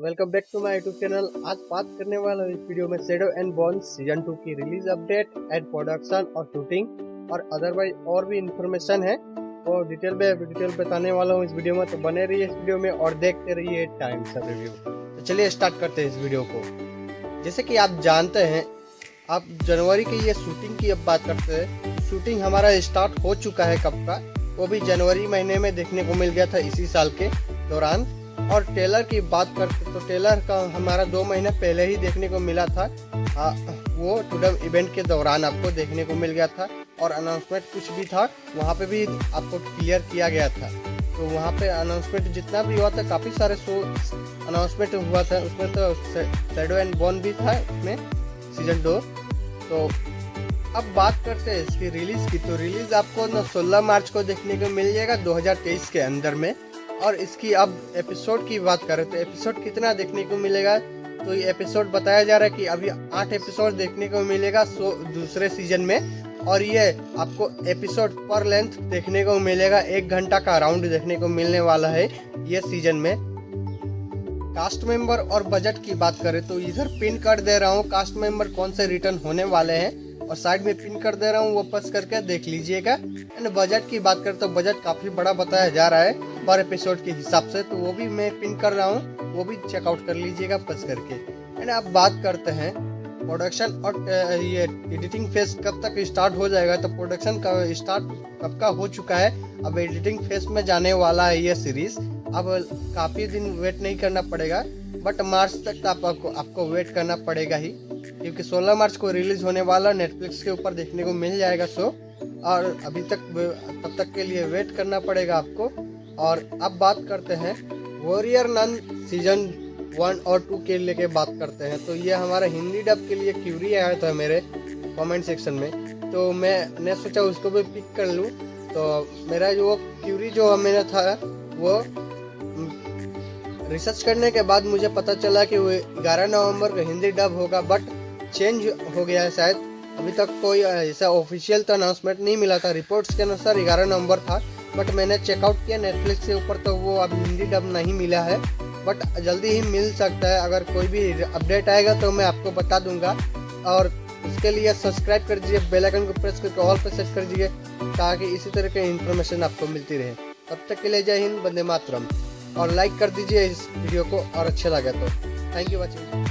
Welcome back to my YouTube channel आज बात करने वाला इस वीडियो में Shadow and Bones season two की रिलीज़ अपडेट एंड प्रोडक्शन और शूटिंग और अदरवाइज़ और भी इंफॉर्मेशन है। वो डिटेल में डिटेल बताने वाला हूँ इस वीडियो में। तो बने रहिए इस वीडियो में और देखते रहिए टाइम सब रिव्यू तो चलिए स्टार्ट करते हैं इस वीडियो को। जैसे कि आप जानते हैं, आप जनवरी की ये शूटिंग की अब बात करते हैं। शूटिंग हमारा स्टार्ट हो चुका है कब का? वो भी जनवरी महीने में देखने को मिल गया था इसी साल के दौरान। और टेलर की बात करते तो टेलर का हमारा दो महीने पहले ही देखने को मिला था। आ, वो टूडम इवेंट के दौरान आपको देखने को मिल गया था और अनाउंसमेंट कुछ भी था वहाँ पे भी आपको क्लियर किया गया था। तो वहाँ पे अनाउंसमेंट जितना भी हुआ था काफ़ी सारे शो अनाउंसमेंट हुआ था। उसमें तो शेडो एंड बॉन भी था उसमें सीज़न दो तो अब बात करते हैं इसकी रिलीज़ की। तो रिलीज़ आपको ना 16 मार्च को देखने को मिल जाएगा 2023 के अंदर में। और इसकी अब एपिसोड की बात करें तो एपिसोड कितना देखने को मिलेगा? तो ये एपिसोड बताया जा रहा है कि अभी आठ एपिसोड देखने को मिलेगा सो, दूसरे सीज़न में। और ये आपको एपिसोड पर लेंथ देखने को मिलेगा, एक घंटा का राउंड देखने को मिलने वाला है ये सीज़न में। कास्ट मेंबर और बजट की बात करें तो इधर पिन कर दे रहा हूँ। कास्ट मेंबर कौन से रिटर्न होने वाले हैं? और साइड में पिन कर दे रहा हूँ वो पस करके देख लीजिएगा। एंड बजट की बात करें तो बजट काफ़ी बड़ा बताया जा रहा है पर एपिसोड के हिसाब से तो वो भी मैं पिन कर रहा हूँ वो भी चेकआउट कर लीजिएगा पस करके। एंड आप बात करते हैं प्रोडक्शन और ये एडिटिंग फ़ेज़ कब तक स्टार्ट हो जाएगा? तो प्रोडक्शन का स्टार्ट कब का हो चुका है? अब एडिटिंग फ़ेज़ में जाने वाला है ये सीरीज़ अब काफ़ी दिन वेट नहीं करना पड़ेगा बट मार्च तक आप, आपको आपको वेट करना पड़ेगा ही। क्योंकि 16 मार्च को रिलीज़ होने वाला नेटफ्लिक्स के ऊपर देखने को मिल जाएगा शो। और अभी तक तब तक के लिए वेट करना पड़ेगा आपको। और अब बात करते हैं वॉरियर नन सीज़न वन और टू के लेके बात करते हैं। तो ये हमारा हिंदी डब के लिए क्यूरी आया था मेरे कमेंट सेक्शन में। तो मैं ने सोचा उसको भी पिक कर लूँ। तो मेरा जो क्यूरी जो मेरा था, वो रिसर्च करने के बाद मुझे पता चला कि वो ग्यारह नवंबर को हिंदी डब होगा। बट चेंज हो गया है शायद। अभी तक कोई ऐसा ऑफिशियल तो अनाउंसमेंट नहीं मिला था। रिपोर्ट्स के अनुसार ग्यारह नंबर था बट मैंने चेकआउट किया नेटफ्लिक्स के ऊपर तो वो अब हिंदी डब नहीं मिला है। बट जल्दी ही मिल सकता है, अगर कोई भी अपडेट आएगा तो मैं आपको बता दूँगा। और उसके लिए सब्सक्राइब कर दीजिए बेल आइकन को प्रेस करके ऑल पर सेट कर दीजिए ताकि इसी तरह की इन्फॉर्मेशन आपको मिलती रहे। तब तक के लिए जय हिंद बंदे मातरम। और लाइक कर दीजिए इस वीडियो को, और अच्छा लगे तो। Thank you watching